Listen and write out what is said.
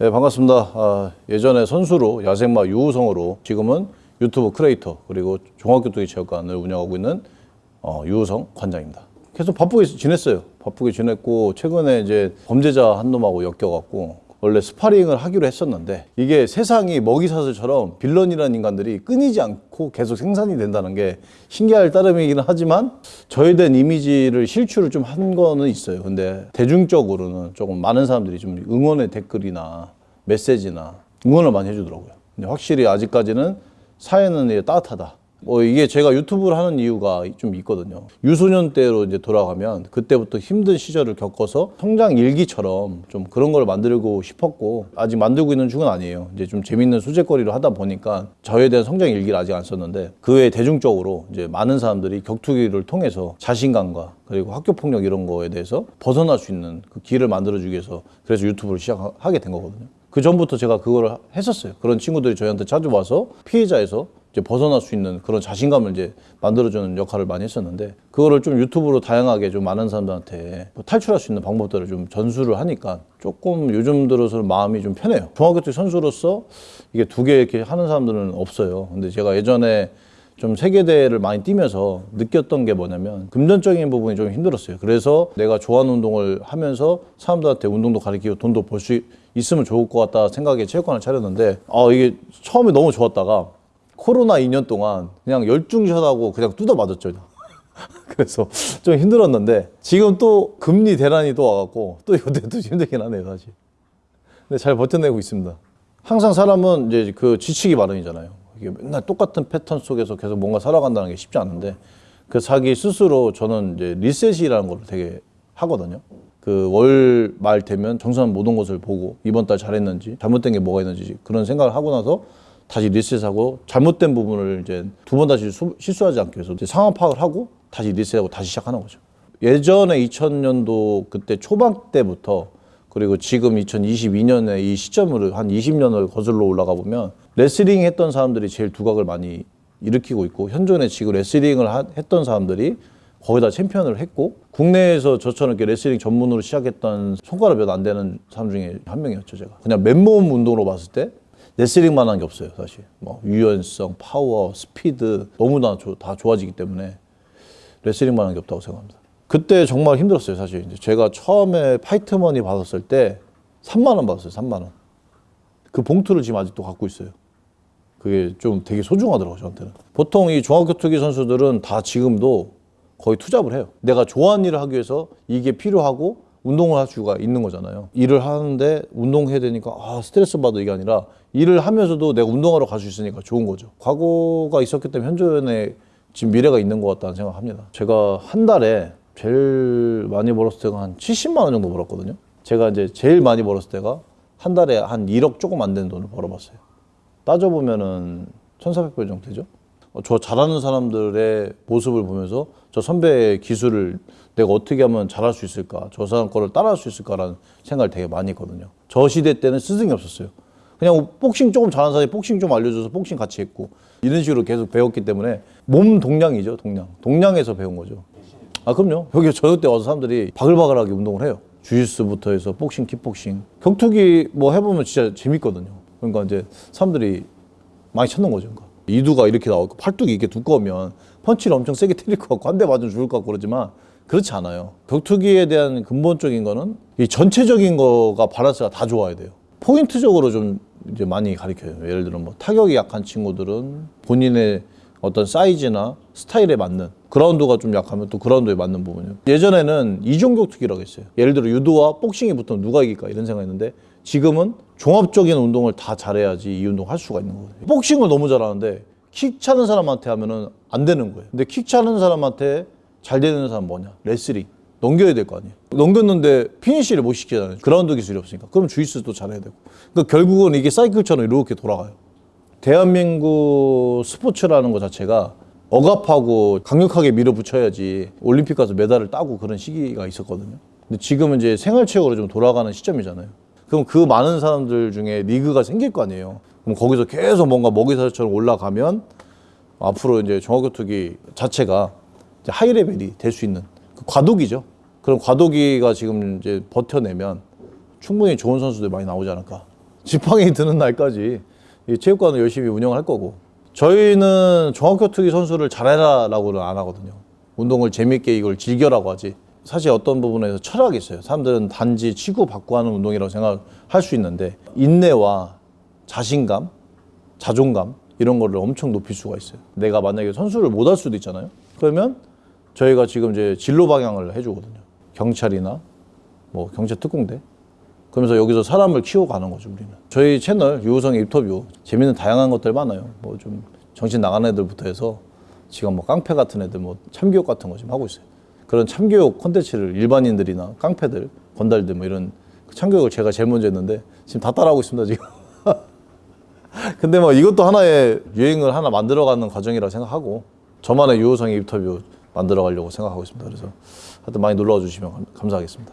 네, 반갑습니다. 아, 예전에 선수로 야생마 유우성으로 지금은 유튜브 크리에이터 그리고 종합격투기 체육관을 운영하고 있는 어, 유우성 관장입니다. 계속 바쁘게 지냈어요. 바쁘게 지냈고 최근에 이제 범죄자 한 놈하고 엮여갖고 원래 스파링을 하기로 했었는데 이게 세상이 먹이사슬처럼 villain이라는 인간들이 끊이지 않고 계속 생산이 된다는 게 신기할 따름이기는 하지만 저에 대한 이미지를 실추를 좀 한 거는 있어요. 근데 대중적으로는 조금 많은 사람들이 좀 응원의 댓글이나 메시지나 응원을 많이 해주더라고요. 근데 확실히 아직까지는 사회는 따뜻하다. 뭐 이게 제가 유튜브를 하는 이유가 좀 있거든요. 유소년 때로 이제 돌아가면 그때부터 힘든 시절을 겪어서 성장 일기처럼 좀 그런 걸 만들고 싶었고 아직 만들고 있는 중은 아니에요. 이제 좀 재밌는 소재거리로 하다 보니까 저에 대한 성장 일기를 아직 안 썼는데 그 외에 대중적으로 이제 많은 사람들이 격투기를 통해서 자신감과 그리고 학교 폭력 이런 거에 대해서 벗어날 수 있는 그 길을 만들어주기 위해서 그래서 유튜브를 시작하게 된 거거든요. 그 전부터 제가 그거를 했었어요. 그런 친구들이 저희한테 찾아와서 피해자에서 이제 벗어날 수 있는 그런 자신감을 이제 만들어주는 역할을 많이 했었는데 그거를 좀 유튜브로 다양하게 좀 많은 사람들한테 뭐 탈출할 수 있는 방법들을 좀 전수를 하니까 조금 요즘 들어서는 마음이 좀 편해요. 중학교 때 선수로서 이게 두 개 이렇게 하는 사람들은 없어요. 근데 제가 예전에 좀 세계대회를 많이 뛰면서 느꼈던 게 뭐냐면 금전적인 부분이 좀 힘들었어요. 그래서 내가 좋아하는 운동을 하면서 사람들한테 운동도 가르치고 돈도 벌 수 있으면 좋을 것 같다 생각에 체육관을 차렸는데 아 이게 처음에 너무 좋았다가 코로나 2년 동안 그냥 열중샷하고 그냥 뜯어 맞았죠. 그래서 좀 힘들었는데 지금 또 금리 대란이 또 와갖고 또 이것도 힘들긴 하네요 사실. 근데 잘 버텨내고 있습니다. 항상 사람은 이제 그 지치기 마련이잖아요. 이게 맨날 똑같은 패턴 속에서 계속 뭔가 살아간다는 게 쉽지 않은데 그 자기 스스로 저는 이제 리셋이라는 걸 되게 하거든요. 그 월 말 되면 정산 모든 것을 보고 이번 달 잘했는지 잘못된 게 뭐가 있는지 그런 생각을 하고 나서 다시 리셋하고 잘못된 부분을 이제 두 번 다시 수- 실수하지 않기 위해서 상황 파악을 하고 다시 리셋하고 다시 시작하는 거죠. 예전에 2000년도 그때 초반 때부터 그리고 지금 2022년에 이 시점으로 한 20년을 거슬러 올라가 보면 레슬링 했던 사람들이 제일 두각을 많이 일으키고 있고 현존에 지금 레슬링을 하- 했던 사람들이 거의 다 챔피언을 했고 국내에서 저처럼 이렇게 레슬링 전문으로 시작했던 손가락 몇 안 되는 사람 중에 한 명이었죠 제가 그냥 맨몸 운동으로 봤을 때 레슬링만 한 게 없어요 사실. 뭐 유연성, 파워, 스피드 너무나 조- 다 좋아지기 때문에 레슬링만 한 게 없다고 생각합니다. 그때 정말 힘들었어요 사실. 이제 제가 처음에 fight money 받았을 때 3만 원 받았어요 3만 원. 그 봉투를 지금 아직도 갖고 있어요. 그게 좀 되게 소중하더라고요 저한테는. 보통 이 종합격투기 선수들은 다 지금도 거의 투잡을 해요. 내가 좋아하는 일을 하기 위해서 이게 필요하고 운동을 할 수가 있는 거잖아요. 일을 하는데 운동해야 되니까 아 스트레스 받아 이게 아니라. 일을 하면서도 내가 운동하러 갈 수 있으니까 좋은 거죠. 과거가 있었기 때문에 현존에 지금 미래가 있는 것 같다는 생각합니다. 제가 한 달에 제일 많이 벌었을 때가 한 70만 원 정도 벌었거든요. 제가 이제 제일 많이 벌었을 때가 한 달에 한 1억 조금 안 되는 돈을 벌어봤어요. 따져보면은 1,400불 정도 되죠. 어, 저 잘하는 사람들의 모습을 보면서 저 선배의 기술을 내가 어떻게 하면 잘할 수 있을까, 저 사람 거를 따라할 수 있을까라는 생각을 되게 많이 했거든요. 저 시대 때는 스승이 없었어요. 그냥 복싱 조금 잘하는 사람이 복싱 좀 알려줘서 복싱 같이 했고 이런 식으로 계속 배웠기 때문에 몸 동량이죠, 동량. 동량에서 배운 거죠. 아 그럼요. 여기 저녁 때 와서 사람들이 바글바글하게 운동을 해요. 주짓수부터 해서 복싱, 킥복싱, 격투기 뭐 해보면 진짜 재밌거든요. 그러니까 이제 사람들이 많이 찾는 거죠. 그러니까. 이두가 이렇게 나오고 팔뚝이 이렇게 두꺼우면 펀치를 엄청 세게 때릴 것 같고 한 대 맞으면 죽을 것 같고 그러지만 그렇지 않아요. 격투기에 대한 근본적인 거는 이 전체적인 거가 밸런스가 다 좋아야 돼요. 포인트적으로 좀 이제 많이 가르쳐요. 예를 들어 뭐 타격이 약한 친구들은 본인의 어떤 사이즈나 스타일에 맞는 그라운드가 좀 약하면 또 그라운드에 맞는 부분이요. 예전에는 이종 격투기라고 했어요. 예를 들어 유도와 복싱이 붙으면 누가 이길까 이런 생각했는데 지금은 종합적인 운동을 다 잘해야지 이 운동 할 수가 있는 거예요. 복싱을 너무 잘하는데 킥 차는 사람한테 하면 은 안 되는 거예요. 근데 킥 차는 사람한테 잘 되는 사람 뭐냐? 레슬링. 넘겨야 될 거 아니에요. 넘겼는데 피니시를 못 시키잖아요. 그라운드 기술이 없으니까. 그럼 주짓수도 잘해야 되고. 그러니까 결국은 이게 사이클처럼 이렇게 돌아가요. 대한민국 스포츠라는 것 자체가 억압하고 강력하게 밀어붙여야지 올림픽 가서 메달을 따고 그런 시기가 있었거든요. 근데 지금은 이제 생활체육으로 좀 돌아가는 시점이잖아요. 그럼 그 많은 사람들 중에 리그가 생길 거 아니에요. 그럼 거기서 계속 뭔가 먹이사슬처럼 올라가면 앞으로 이제 종합격투기 자체가 이제 하이레벨이 될 수 있는 그 과도기죠. 그런 과도기가 지금 이제 버텨내면 충분히 좋은 선수들 많이 나오지 않을까 지팡이 드는 날까지 이 체육관을 열심히 운영할 거고 저희는 종합격투기 선수를 잘해라라고는 안 하거든요. 운동을 재밌게 이걸 즐겨라고 하지. 사실 어떤 부분에서 철학이 있어요. 사람들은 단지 치고 받고 하는 운동이라고 생각할 수 있는데 인내와 자신감, 자존감 이런 거를 엄청 높일 수가 있어요. 내가 만약에 선수를 못 할 수도 있잖아요. 그러면 저희가 지금 이제 진로 방향을 해주거든요. 경찰이나 뭐 경찰 특공대. 그러면서 여기서 사람을 키워가는 거죠 우리는. 저희 채널 유우성의 인터뷰 재밌는 다양한 것들 많아요. 뭐 좀 정신 나간 애들부터 해서 지금 뭐 깡패 같은 애들 뭐 참교육 같은 거 지금 하고 있어요. 그런 참교육 콘텐츠를 일반인들이나 깡패들, 건달들 뭐 이런 그 참교육을 제가 제일 먼저 했는데 지금 다 따라하고 있습니다 지금. 근데 뭐 이것도 하나의 유행을 하나 만들어가는 과정이라고 생각하고 저만의 유호성의 인터뷰 만들어가려고 생각하고 있습니다. 그래서 하여튼 많이 놀러와 주시면 감- 감사하겠습니다.